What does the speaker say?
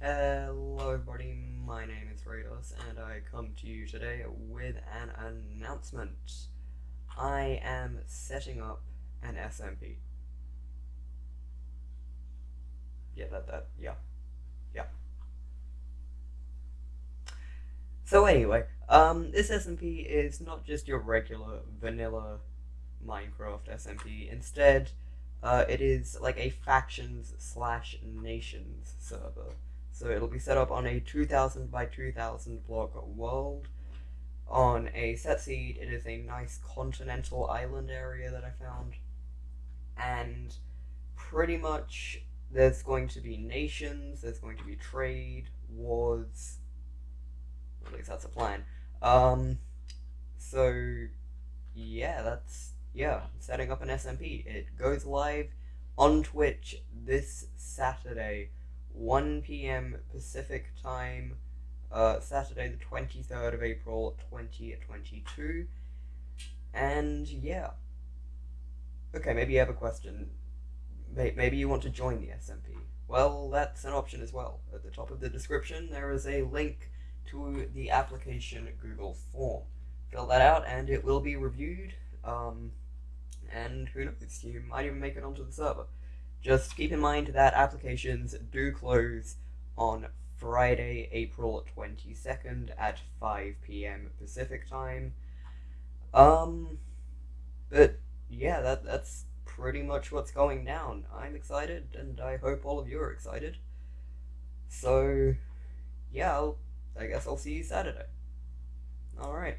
Hello everybody, my name is Rados and I come to you today with an announcement. I am setting up an SMP. Yeah, that, that, yeah, yeah. So anyway, um, this SMP is not just your regular vanilla Minecraft SMP. Instead, uh, it is like a factions slash nations server. So it'll be set up on a 2000 by 2000 block world. On a set seed, it is a nice continental island area that I found. And pretty much there's going to be nations, there's going to be trade, wars. At least that's a plan. Um, so, yeah, that's, yeah, setting up an SMP. It goes live on Twitch this Saturday 1 p.m. Pacific time, uh, Saturday the 23rd of April 2022. And yeah. Okay, maybe you have a question. Maybe you want to join the SMP. Well, that's an option as well. At the top of the description, there is a link to the application Google form. Fill that out and it will be reviewed. Um, and who knows, you might even make it onto the server. Just keep in mind that applications do close on Friday, April 22nd at 5 p.m. Pacific time. Um, but yeah, that that's pretty much what's going down. I'm excited, and I hope all of you are excited. So, yeah, I'll, I guess I'll see you Saturday. Alright.